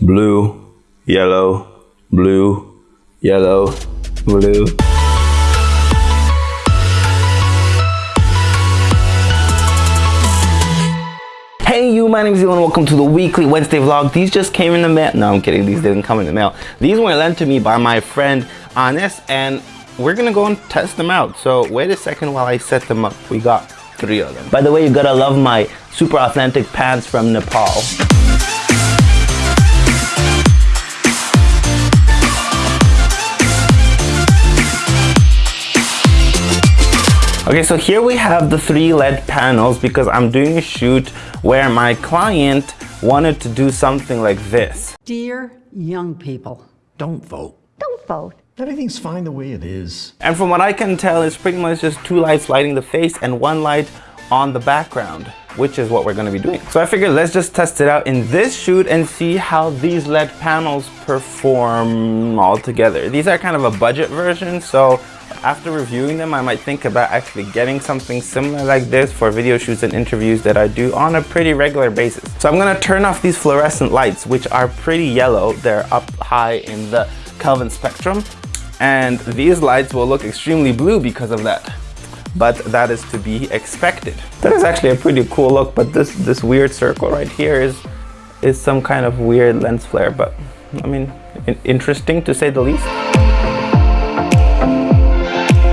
blue, yellow, blue, yellow, blue. Hey you, my name is Elon. Welcome to the weekly Wednesday vlog. These just came in the mail. No, I'm kidding. These didn't come in the mail. These were lent to me by my friend Anis and we're gonna go and test them out. So wait a second while I set them up. We got three of them. By the way, you gotta love my super authentic pants from Nepal. Okay, so here we have the three LED panels because I'm doing a shoot where my client wanted to do something like this. Dear young people, Don't vote. Don't vote. Everything's fine the way it is. And from what I can tell, it's pretty much just two lights lighting the face and one light on the background, which is what we're gonna be doing. So I figured let's just test it out in this shoot and see how these LED panels perform all together. These are kind of a budget version, so after reviewing them, I might think about actually getting something similar like this for video shoots and interviews that I do on a pretty regular basis. So I'm gonna turn off these fluorescent lights, which are pretty yellow. They're up high in the Kelvin spectrum. And these lights will look extremely blue because of that. But that is to be expected. That is actually a pretty cool look, but this, this weird circle right here is, is some kind of weird lens flare, but I mean, interesting to say the least.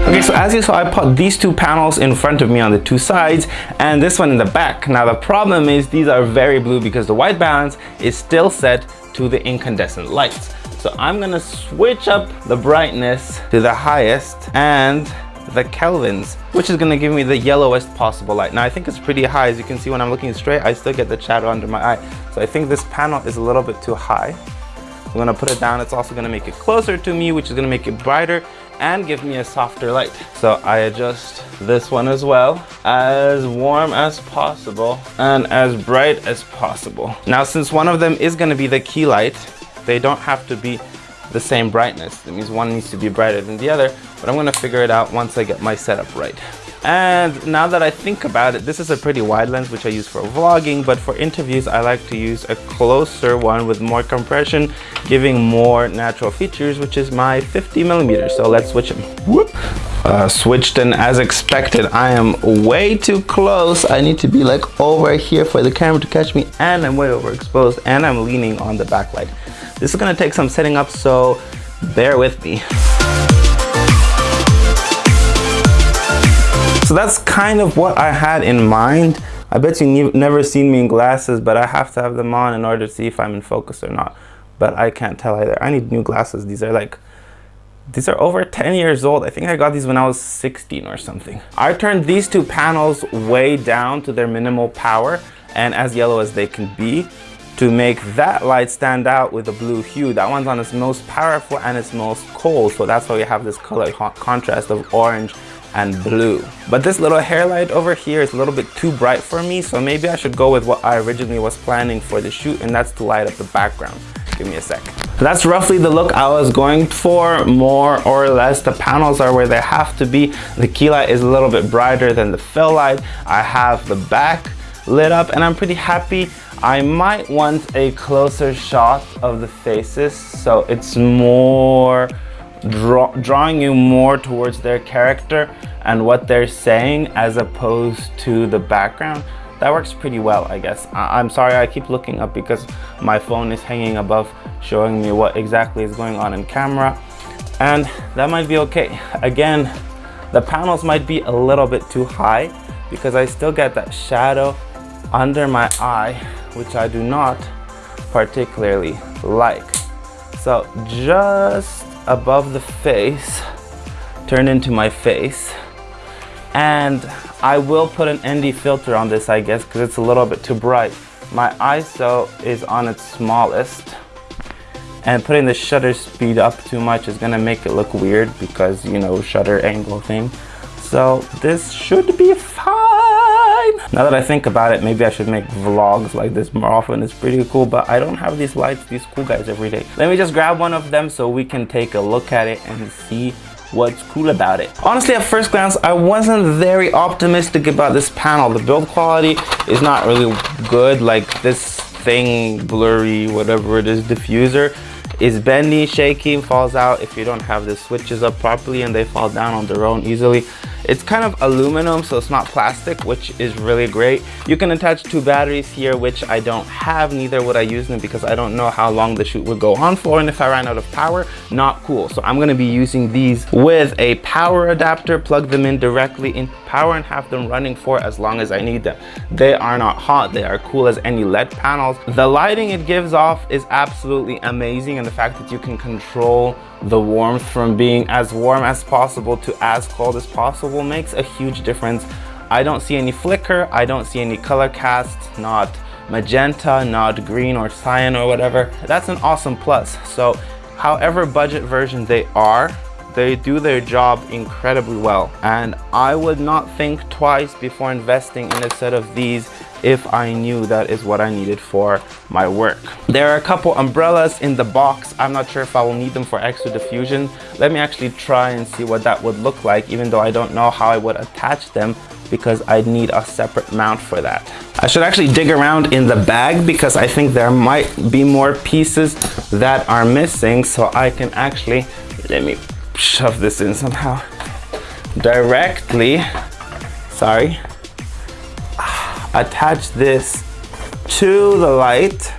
Okay, so as you saw, I put these two panels in front of me on the two sides and this one in the back. Now the problem is these are very blue because the white balance is still set to the incandescent lights. So I'm gonna switch up the brightness to the highest and the kelvins, which is gonna give me the yellowest possible light. Now I think it's pretty high. As you can see when I'm looking straight, I still get the shadow under my eye. So I think this panel is a little bit too high. I'm gonna put it down. It's also gonna make it closer to me, which is gonna make it brighter and give me a softer light. So I adjust this one as well, as warm as possible and as bright as possible. Now, since one of them is gonna be the key light, they don't have to be the same brightness. That means one needs to be brighter than the other, but I'm gonna figure it out once I get my setup right. And now that I think about it, this is a pretty wide lens which I use for vlogging, but for interviews I like to use a closer one with more compression, giving more natural features, which is my 50 millimeters. So let's switch them. Whoop. Uh, switched and as expected, I am way too close. I need to be like over here for the camera to catch me and I'm way overexposed and I'm leaning on the backlight. This is gonna take some setting up, so bear with me. So that's kind of what I had in mind. I bet you've never seen me in glasses, but I have to have them on in order to see if I'm in focus or not. But I can't tell either. I need new glasses. These are like, these are over 10 years old. I think I got these when I was 16 or something. I turned these two panels way down to their minimal power and as yellow as they can be to make that light stand out with a blue hue. That one's on its most powerful and its most cold. So that's why we have this color contrast of orange and blue. But this little hair light over here is a little bit too bright for me, so maybe I should go with what I originally was planning for the shoot, and that's to light up the background. Give me a sec. That's roughly the look I was going for, more or less. The panels are where they have to be. The key light is a little bit brighter than the fill light. I have the back lit up, and I'm pretty happy. I might want a closer shot of the faces, so it's more draw, drawing you more towards their character and what they're saying as opposed to the background that works pretty well I guess. I am sorry I keep looking up because my phone is hanging above showing me what exactly is going on in camera. And that might be okay. Again the panels might be a little bit too high because I still get that shadow under my eye which I do not particularly like so just above the face turn into my face. And I will put an ND filter on this I guess because it's a little bit too bright. My ISO is on its smallest. And putting the shutter speed up too much is gonna make it look weird because you know shutter angle thing. So this should be now that I think about it maybe I should make vlogs like this more often it's pretty cool but I don't have these lights these cool guys every day let me just grab one of them so we can take a look at it and see what's cool about it. Honestly, at first glance, I wasn't very optimistic about this panel. The build quality is not really good. Like this thing, blurry, whatever it is, diffuser is bendy, shaky, falls out if you don't have the switches up properly and they fall down on their own easily. It's kind of aluminum, so it's not plastic, which is really great. You can attach two batteries here, which I don't have, neither would I use them because I don't know how long the shoot would go on for. And if I ran out of power, not cool. So I'm gonna be using these with a power adapter, plug them in directly into power and have them running for as long as I need them. They are not hot, they are cool as any LED panels. The lighting it gives off is absolutely amazing and the fact that you can control the warmth from being as warm as possible to as cold as possible makes a huge difference. I don't see any flicker, I don't see any color cast, not magenta, not green or cyan or whatever. That's an awesome plus. So however budget version they are, they do their job incredibly well. And I would not think twice before investing in a set of these if I knew that is what I needed for my work. There are a couple umbrellas in the box. I'm not sure if I will need them for extra diffusion. Let me actually try and see what that would look like, even though I don't know how I would attach them because I'd need a separate mount for that. I should actually dig around in the bag because I think there might be more pieces that are missing so I can actually, let me shove this in somehow, directly, sorry, attach this to the light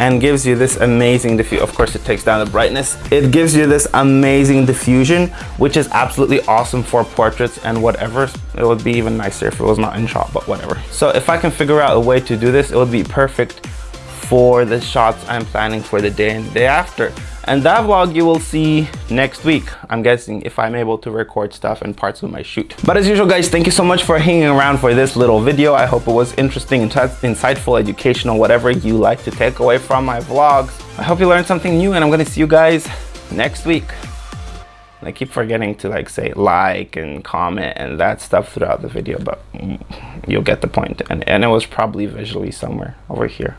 and gives you this amazing diffusion. Of course, it takes down the brightness. It gives you this amazing diffusion, which is absolutely awesome for portraits and whatever. It would be even nicer if it was not in shot, but whatever. So if I can figure out a way to do this, it would be perfect for the shots I'm planning for the day and the day after. And that vlog you will see next week, I'm guessing, if I'm able to record stuff and parts of my shoot. But as usual, guys, thank you so much for hanging around for this little video. I hope it was interesting, insightful, educational, whatever you like to take away from my vlogs. I hope you learned something new and I'm gonna see you guys next week. I keep forgetting to like say like and comment and that stuff throughout the video, but mm, you'll get the point. And, and it was probably visually somewhere over here.